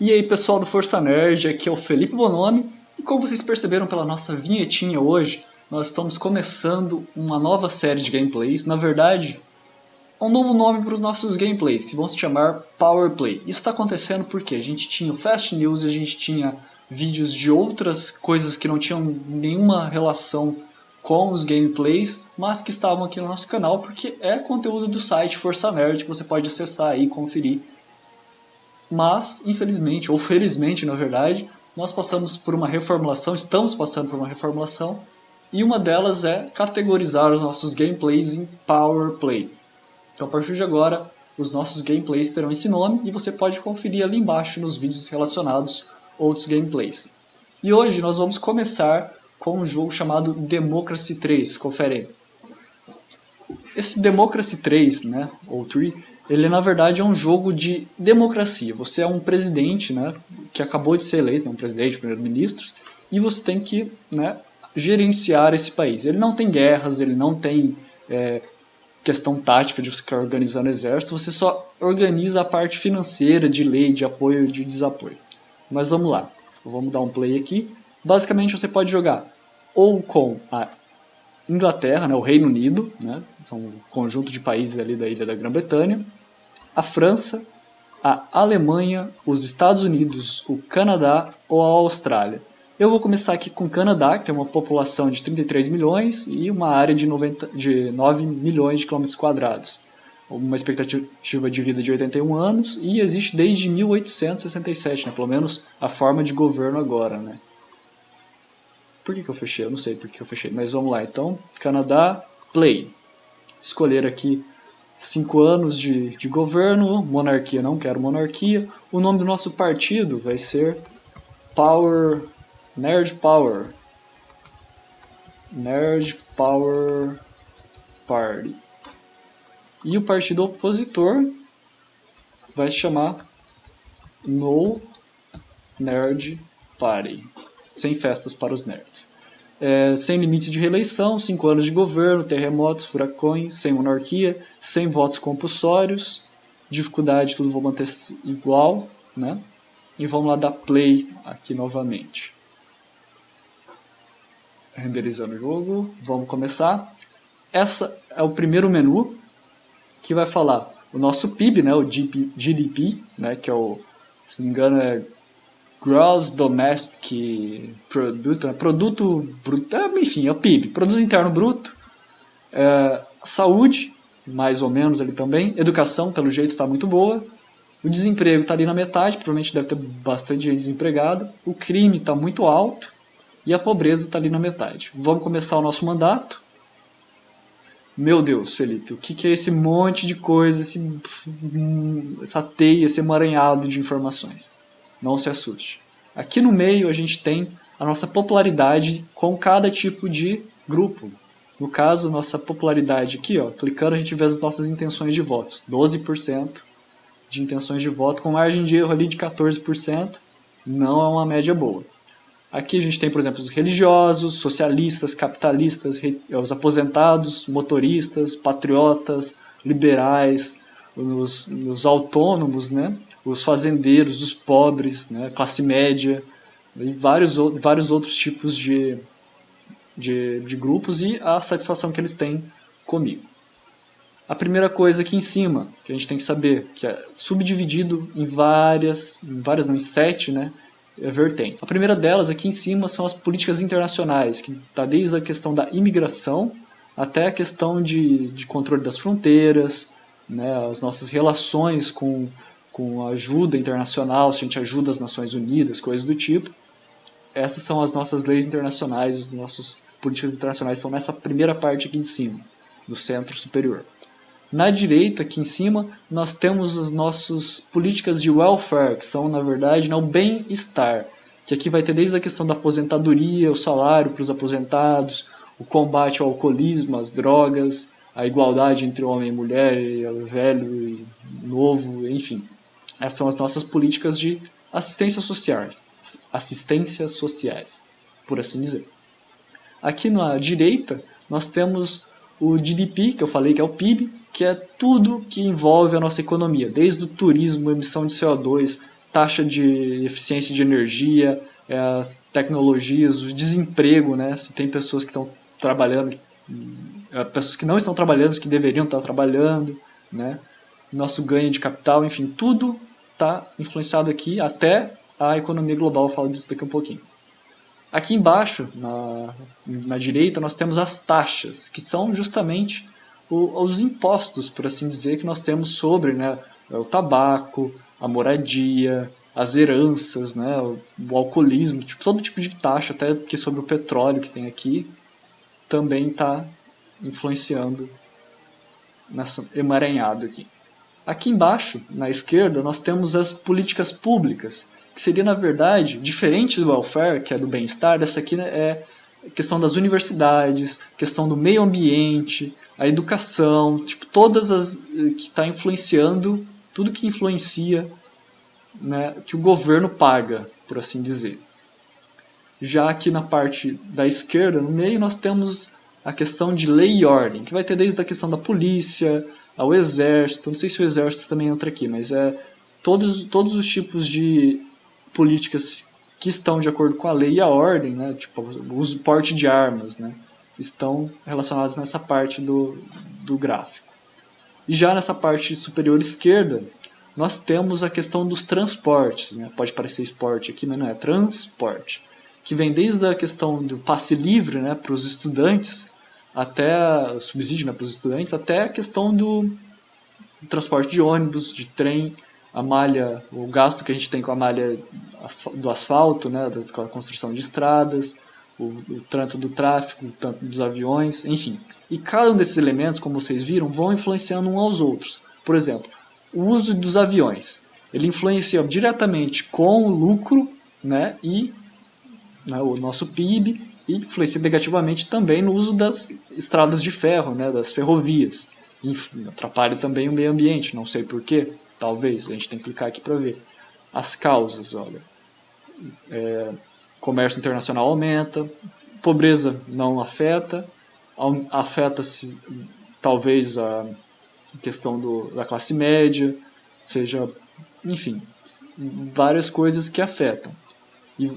E aí pessoal do Força Nerd, aqui é o Felipe Bonomi e como vocês perceberam pela nossa vinhetinha hoje, nós estamos começando uma nova série de gameplays, na verdade, um novo nome para os nossos gameplays, que vão se chamar Power Play. Isso está acontecendo porque a gente tinha o Fast News, a gente tinha vídeos de outras coisas que não tinham nenhuma relação com os gameplays, mas que estavam aqui no nosso canal, porque é conteúdo do site Força Nerd que você pode acessar e conferir mas infelizmente, ou felizmente na verdade, nós passamos por uma reformulação, estamos passando por uma reformulação, e uma delas é categorizar os nossos gameplays em Power Play. Então a partir de agora, os nossos gameplays terão esse nome e você pode conferir ali embaixo nos vídeos relacionados outros gameplays. E hoje nós vamos começar com um jogo chamado Democracy 3, confere aí. Esse Democracy 3, né, ou 3, ele na verdade é um jogo de democracia. Você é um presidente, né, que acabou de ser eleito, um presidente, primeiro-ministro, e você tem que, né, gerenciar esse país. Ele não tem guerras, ele não tem é, questão tática de ficar organizando exército, você só organiza a parte financeira, de lei, de apoio e de desapoio. Mas vamos lá, vamos dar um play aqui. Basicamente você pode jogar ou com a Inglaterra, né, o Reino Unido, né, são um conjunto de países ali da ilha da Grã-Bretanha, a França, a Alemanha, os Estados Unidos, o Canadá ou a Austrália. Eu vou começar aqui com o Canadá, que tem uma população de 33 milhões e uma área de, 90, de 9 milhões de quilômetros quadrados. Uma expectativa de vida de 81 anos e existe desde 1867, né? pelo menos a forma de governo agora. Né? Por que, que eu fechei? Eu não sei por que eu fechei, mas vamos lá. Então, Canadá, Play. Escolher aqui cinco anos de, de governo, monarquia, não quero monarquia. O nome do nosso partido vai ser Power, Nerd Power. Nerd Power Party. E o partido opositor vai se chamar No Nerd Party sem festas para os nerds. É, sem limites de reeleição, cinco anos de governo, terremotos, furacões, sem monarquia, sem votos compulsórios, dificuldade, tudo vou manter igual, né? E vamos lá dar play aqui novamente. Renderizando o jogo, vamos começar. Essa é o primeiro menu que vai falar o nosso PIB, né, o GDP, né, que é o, se não me engano, é Gross Domestic Product, né? produto bruto, é, enfim, é o PIB, produto interno bruto, é, saúde, mais ou menos ali também, educação, pelo jeito está muito boa, o desemprego está ali na metade, provavelmente deve ter bastante gente desempregada, o crime está muito alto e a pobreza está ali na metade. Vamos começar o nosso mandato. Meu Deus, Felipe, o que, que é esse monte de coisa, esse, essa teia, esse emaranhado de informações? Não se assuste. Aqui no meio a gente tem a nossa popularidade com cada tipo de grupo. No caso, nossa popularidade aqui, ó, clicando a gente vê as nossas intenções de votos. 12% de intenções de voto, com margem de erro ali de 14%, não é uma média boa. Aqui a gente tem, por exemplo, os religiosos, socialistas, capitalistas, os aposentados, motoristas, patriotas, liberais, os, os autônomos, né? Os fazendeiros, os pobres, né, classe média, e vários, vários outros tipos de, de, de grupos e a satisfação que eles têm comigo. A primeira coisa aqui em cima, que a gente tem que saber, que é subdividido em várias, em várias não, em sete né, vertentes. A primeira delas aqui em cima são as políticas internacionais, que está desde a questão da imigração até a questão de, de controle das fronteiras, né, as nossas relações com com ajuda internacional, se a gente ajuda as Nações Unidas, coisas do tipo. Essas são as nossas leis internacionais, os nossos políticas internacionais estão nessa primeira parte aqui em cima, do centro superior. Na direita, aqui em cima, nós temos as nossas políticas de welfare, que são, na verdade, né, o bem-estar, que aqui vai ter desde a questão da aposentadoria, o salário para os aposentados, o combate ao alcoolismo, às drogas, a igualdade entre homem e mulher, velho e novo, enfim. Essas são as nossas políticas de assistência sociais, assistências sociais, por assim dizer. Aqui na direita, nós temos o GDP, que eu falei que é o PIB, que é tudo que envolve a nossa economia, desde o turismo, emissão de CO2, taxa de eficiência de energia, é, as tecnologias, o desemprego, né? Se tem pessoas que estão trabalhando, é, pessoas que não estão trabalhando, que deveriam estar trabalhando, né? Nosso ganho de capital, enfim, tudo está influenciado aqui, até a economia global, eu falo disso daqui a um pouquinho. Aqui embaixo, na, na direita, nós temos as taxas, que são justamente o, os impostos, por assim dizer, que nós temos sobre né, o tabaco, a moradia, as heranças, né, o, o alcoolismo, tipo, todo tipo de taxa, até que sobre o petróleo que tem aqui, também está influenciando nessa emaranhado aqui. Aqui embaixo, na esquerda, nós temos as políticas públicas, que seria, na verdade, diferente do welfare, que é do bem-estar, essa aqui né, é questão das universidades, questão do meio ambiente, a educação, tipo, todas as eh, que está influenciando, tudo que influencia, né, que o governo paga, por assim dizer. Já aqui na parte da esquerda, no meio, nós temos a questão de lei e ordem, que vai ter desde a questão da polícia, ao exército, não sei se o exército também entra aqui, mas é todos, todos os tipos de políticas que estão de acordo com a lei e a ordem, né, tipo o uso porte de armas, né, estão relacionados nessa parte do, do gráfico. E já nessa parte superior esquerda, nós temos a questão dos transportes, né? pode parecer esporte aqui, mas não é, transporte, que vem desde a questão do passe livre né, para os estudantes, até subsídio né, para os estudantes, até a questão do transporte de ônibus, de trem, a malha, o gasto que a gente tem com a malha do asfalto, né, com a construção de estradas, o, o tanto do tráfego, tanto dos aviões, enfim. E cada um desses elementos, como vocês viram, vão influenciando uns aos outros. Por exemplo, o uso dos aviões. Ele influencia diretamente com o lucro né, e né, o nosso PIB influencia negativamente também no uso das estradas de ferro, né, das ferrovias. Atrapalha também o meio ambiente, não sei porquê, talvez, a gente tem que clicar aqui para ver. As causas, olha. É, comércio internacional aumenta, pobreza não afeta, afeta-se talvez a questão do, da classe média, seja, enfim, várias coisas que afetam. E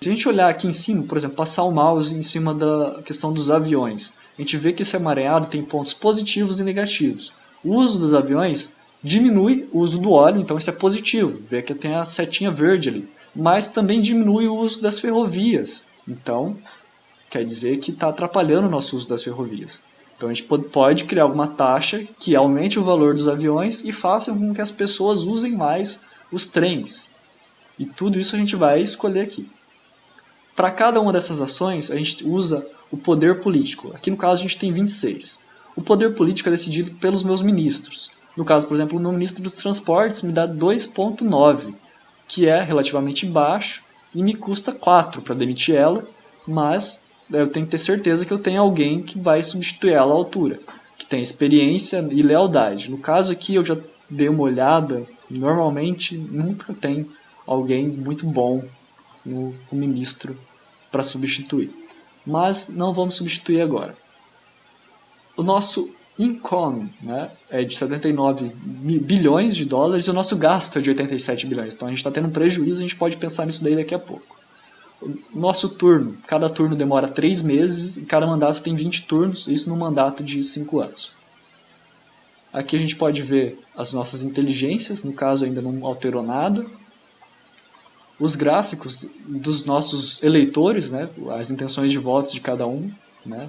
se a gente olhar aqui em cima, por exemplo, passar o mouse em cima da questão dos aviões, a gente vê que esse amareado tem pontos positivos e negativos. O uso dos aviões diminui o uso do óleo, então isso é positivo. Vê que tem a setinha verde ali mas também diminui o uso das ferrovias. Então, quer dizer que está atrapalhando o nosso uso das ferrovias. Então a gente pode criar alguma taxa que aumente o valor dos aviões e faça com que as pessoas usem mais os trens. E tudo isso a gente vai escolher aqui. Para cada uma dessas ações, a gente usa o poder político. Aqui no caso a gente tem 26. O poder político é decidido pelos meus ministros. No caso, por exemplo, o meu ministro dos transportes me dá 2.9 que é relativamente baixo e me custa 4 para demitir ela, mas eu tenho que ter certeza que eu tenho alguém que vai substituir ela à altura, que tem experiência e lealdade. No caso aqui eu já dei uma olhada, normalmente nunca tem alguém muito bom no, no ministro para substituir. Mas não vamos substituir agora. O nosso income né, é de 79 bilhões de dólares e o nosso gasto é de 87 bilhões. Então a gente está tendo um prejuízo, a gente pode pensar nisso daí daqui a pouco. O nosso turno, cada turno demora 3 meses e cada mandato tem 20 turnos, isso num mandato de 5 anos. Aqui a gente pode ver as nossas inteligências, no caso ainda não alterou nada. Os gráficos dos nossos eleitores, né, as intenções de votos de cada um, né,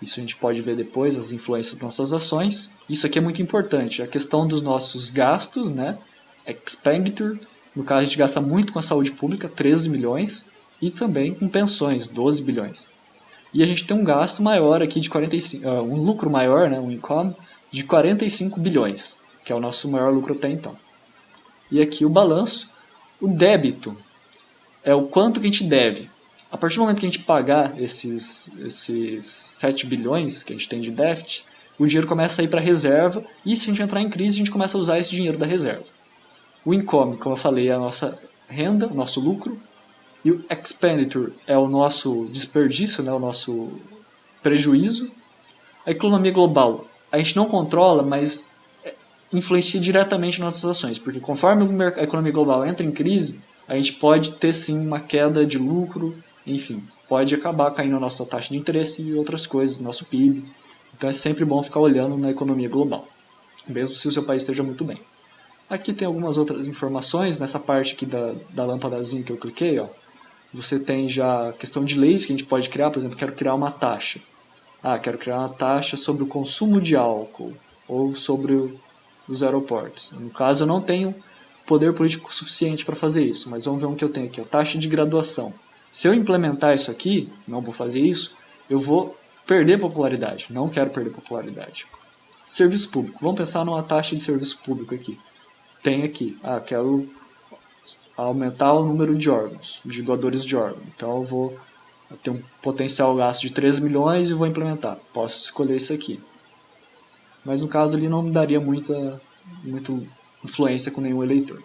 isso a gente pode ver depois, as influências das nossas ações. Isso aqui é muito importante, a questão dos nossos gastos, né? Expenditure, no caso a gente gasta muito com a saúde pública, 13 milhões, e também com pensões, 12 bilhões. E a gente tem um gasto maior aqui de 45, uh, ah, um lucro maior, né, um income, de 45 bilhões, que é o nosso maior lucro até então. E aqui o balanço, o débito, é o quanto que a gente deve. A partir do momento que a gente pagar esses, esses 7 bilhões que a gente tem de déficit, o dinheiro começa a ir para a reserva e se a gente entrar em crise, a gente começa a usar esse dinheiro da reserva. O income, como eu falei, é a nossa renda, o nosso lucro, e o expenditure é o nosso desperdício, né, o nosso prejuízo. A economia global, a gente não controla, mas influencia diretamente nossas ações, porque conforme a economia global entra em crise, a gente pode ter sim uma queda de lucro, enfim, pode acabar caindo a nossa taxa de interesse e outras coisas, nosso PIB. Então é sempre bom ficar olhando na economia global, mesmo se o seu país esteja muito bem. Aqui tem algumas outras informações, nessa parte aqui da, da lâmpadazinha que eu cliquei, ó, você tem já a questão de leis que a gente pode criar, por exemplo, quero criar uma taxa. Ah, quero criar uma taxa sobre o consumo de álcool ou sobre o, os aeroportos. No caso, eu não tenho poder político suficiente para fazer isso, mas vamos ver um que eu tenho aqui, a taxa de graduação. Se eu implementar isso aqui, não vou fazer isso, eu vou perder popularidade. Não quero perder popularidade. Serviço público. Vamos pensar numa taxa de serviço público aqui. Tem aqui. Ah, quero aumentar o número de órgãos, de doadores de órgãos. Então eu vou ter um potencial gasto de 3 milhões e vou implementar. Posso escolher isso aqui. Mas no caso ali não me daria muita, muita influência com nenhum eleitor.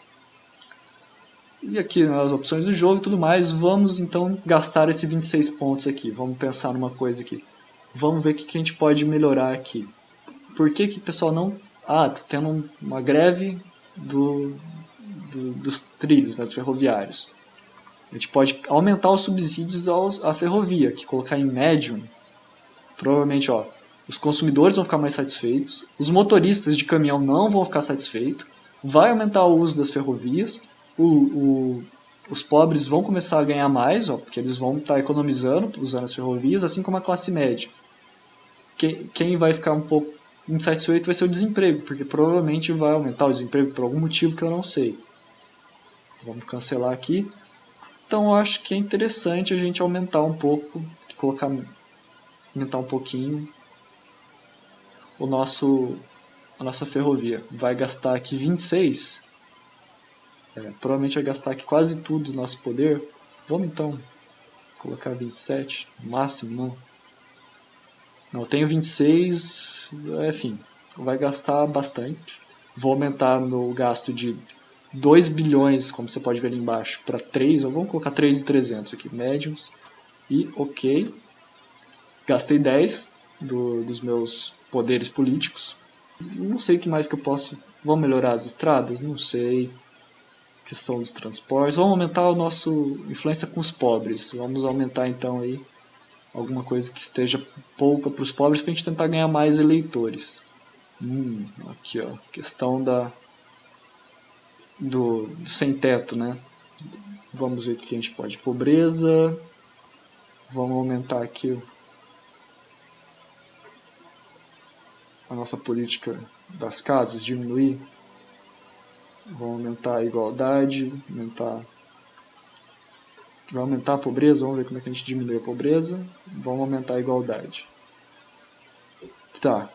E aqui nas opções do jogo e tudo mais, vamos então gastar esse 26 pontos aqui. Vamos pensar numa coisa aqui. Vamos ver o que a gente pode melhorar aqui. Por que que o pessoal não... Ah, tá tendo uma greve do, do, dos trilhos, né, dos ferroviários. A gente pode aumentar os subsídios aos, à ferrovia, que colocar em médium. Provavelmente, ó, os consumidores vão ficar mais satisfeitos, os motoristas de caminhão não vão ficar satisfeitos, vai aumentar o uso das ferrovias, o, o, os pobres vão começar a ganhar mais, ó, porque eles vão estar tá economizando usando as ferrovias, assim como a classe média. Quem, quem vai ficar um pouco insatisfeito vai ser o desemprego, porque provavelmente vai aumentar o desemprego por algum motivo que eu não sei. Vamos cancelar aqui. Então eu acho que é interessante a gente aumentar um pouco, colocar, aumentar um pouquinho o nosso, a nossa ferrovia. Vai gastar aqui 26, é, provavelmente vai gastar aqui quase tudo do nosso poder. Vamos então colocar 27, máximo não. Não, eu tenho 26, enfim, vai gastar bastante. Vou aumentar meu gasto de 2 bilhões, como você pode ver ali embaixo, para 3, ou vamos colocar 3,300 aqui, médiums, e ok. Gastei 10 do, dos meus poderes políticos. Não sei o que mais que eu posso... Vou melhorar as estradas? Não sei questão dos transportes. Vamos aumentar o nosso influência com os pobres. Vamos aumentar então aí alguma coisa que esteja pouca para os pobres para a gente tentar ganhar mais eleitores. Hum, aqui ó, questão da do, do sem teto, né? Vamos ver o que a gente pode. Pobreza. Vamos aumentar aqui a nossa política das casas, diminuir Vamos aumentar a igualdade, aumentar... Vai aumentar a pobreza, vamos ver como é que a gente diminui a pobreza. Vamos aumentar a igualdade. Tá.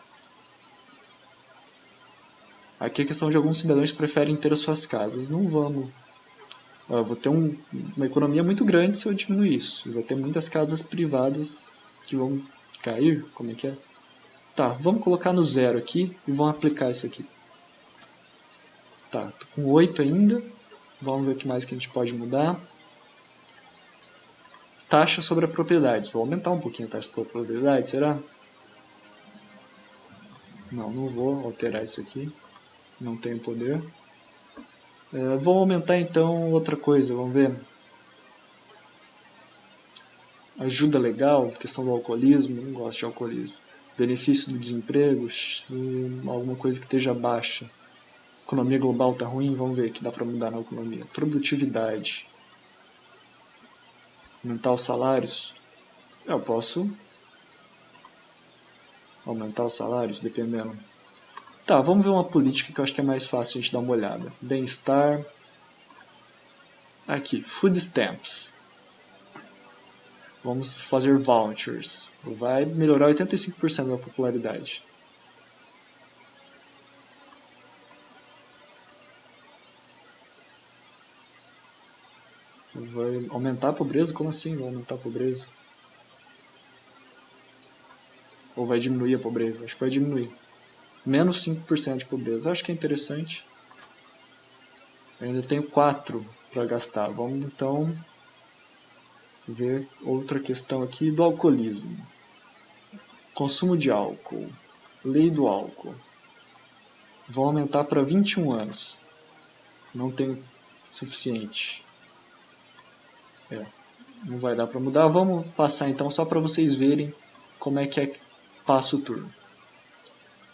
Aqui é questão de alguns cidadãos que preferem ter as suas casas. Não vamos... Eu vou ter um, uma economia muito grande se eu diminuir isso. Vai ter muitas casas privadas que vão cair. Como é que é? Tá, vamos colocar no zero aqui e vamos aplicar isso aqui. Tá, tô com 8 ainda. Vamos ver o que mais que a gente pode mudar. Taxa sobre a propriedade. Vou aumentar um pouquinho a taxa sobre a propriedade, será? Não, não vou alterar isso aqui. Não tenho poder. É, vou aumentar então outra coisa, vamos ver. Ajuda legal, questão do alcoolismo, não gosto de alcoolismo. Benefício do desemprego, alguma coisa que esteja baixa economia global está ruim, vamos ver o que dá para mudar na economia. Produtividade. Aumentar os salários. Eu posso aumentar os salários, dependendo. Tá, vamos ver uma política que eu acho que é mais fácil a gente dar uma olhada. Bem-estar. Aqui, food stamps. Vamos fazer vouchers. Vai melhorar 85% da popularidade. Vai aumentar a pobreza? Como assim vai aumentar a pobreza? Ou vai diminuir a pobreza? Acho que vai diminuir. Menos 5% de pobreza. Acho que é interessante. Eu ainda tenho 4 para gastar. Vamos então ver outra questão aqui do alcoolismo. Consumo de álcool. Lei do álcool. Vou aumentar para 21 anos. Não tenho suficiente. É, não vai dar para mudar. Vamos passar então só para vocês verem como é que é passa o turno.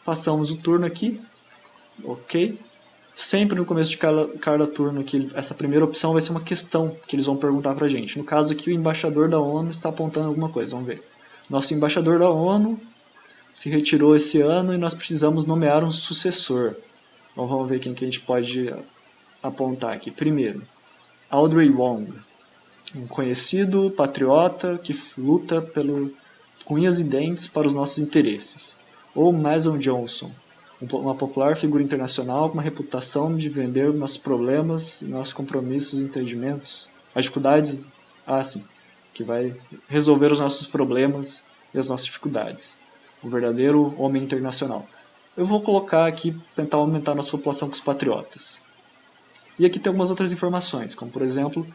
Passamos o turno aqui. Ok. Sempre no começo de cada, cada turno, aqui, essa primeira opção vai ser uma questão que eles vão perguntar pra gente. No caso aqui, o embaixador da ONU está apontando alguma coisa. Vamos ver. Nosso embaixador da ONU se retirou esse ano e nós precisamos nomear um sucessor. Então vamos ver quem que a gente pode apontar aqui. Primeiro, Audrey Wong, um conhecido patriota que luta pelo com unhas e dentes para os nossos interesses. Ou Mason Johnson, uma popular figura internacional com uma reputação de vender nossos problemas, nossos compromissos entendimentos. As dificuldades, ah sim, que vai resolver os nossos problemas e as nossas dificuldades. Um verdadeiro homem internacional. Eu vou colocar aqui, tentar aumentar nossa população com os patriotas. E aqui tem algumas outras informações, como por exemplo,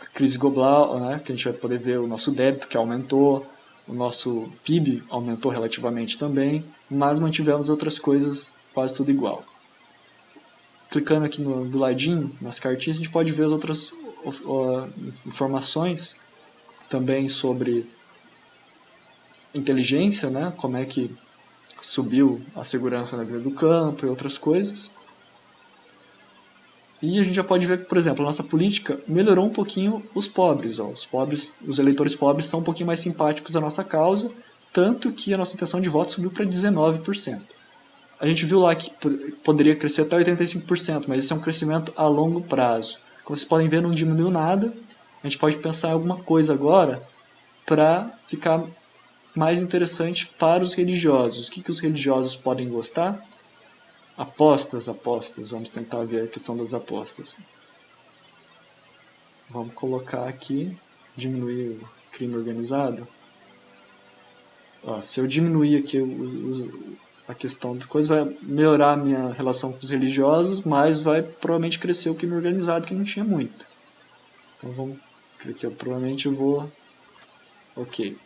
a crise global, né, que a gente vai poder ver o nosso débito que aumentou, o nosso PIB aumentou relativamente também, mas mantivemos outras coisas quase tudo igual. Clicando aqui no, do ladinho, nas cartinhas, a gente pode ver as outras uh, informações também sobre inteligência, né? como é que subiu a segurança na vida do campo e outras coisas. E a gente já pode ver que, por exemplo, a nossa política melhorou um pouquinho os pobres. Ó. Os pobres, os eleitores pobres estão um pouquinho mais simpáticos à nossa causa, tanto que a nossa intenção de voto subiu para 19%. A gente viu lá que poderia crescer até 85%, mas esse é um crescimento a longo prazo. Como vocês podem ver, não diminuiu nada. A gente pode pensar em alguma coisa agora para ficar mais interessante para os religiosos. O que, que os religiosos podem gostar? Apostas, apostas. Vamos tentar ver a questão das apostas. Vamos colocar aqui, diminuir o crime organizado. Ó, se eu diminuir aqui o, a questão de coisa, vai melhorar a minha relação com os religiosos, mas vai provavelmente crescer o crime organizado, que não tinha muito. Então vamos, aqui eu provavelmente eu vou... Ok.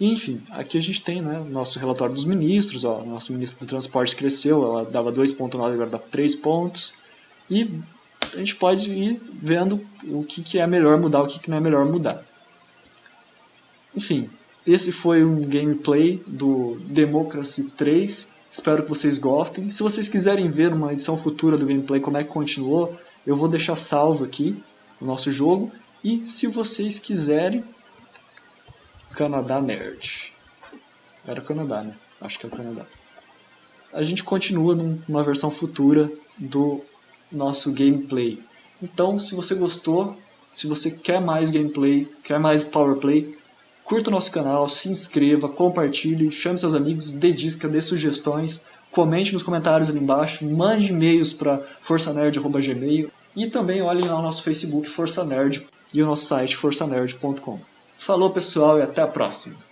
Enfim, aqui a gente tem né, o nosso relatório dos ministros, ó, nosso ministro do transporte cresceu, ela dava 2.9, agora dá 3 pontos, e a gente pode ir vendo o que, que é melhor mudar, o que, que não é melhor mudar. Enfim, esse foi um gameplay do Democracy 3, espero que vocês gostem. Se vocês quiserem ver uma edição futura do gameplay, como é que continuou, eu vou deixar salvo aqui o nosso jogo, e se vocês quiserem, Canadá Nerd. Era o Canadá, né? Acho que é o Canadá. A gente continua numa versão futura do nosso gameplay. Então, se você gostou, se você quer mais gameplay, quer mais powerplay, curta o nosso canal, se inscreva, compartilhe, chame seus amigos, dê dica, dê sugestões, comente nos comentários ali embaixo, mande e-mails para forçanerd.gmail e também olhem lá o nosso Facebook Força Nerd e o nosso site forçanerd.com. Falou pessoal e até a próxima!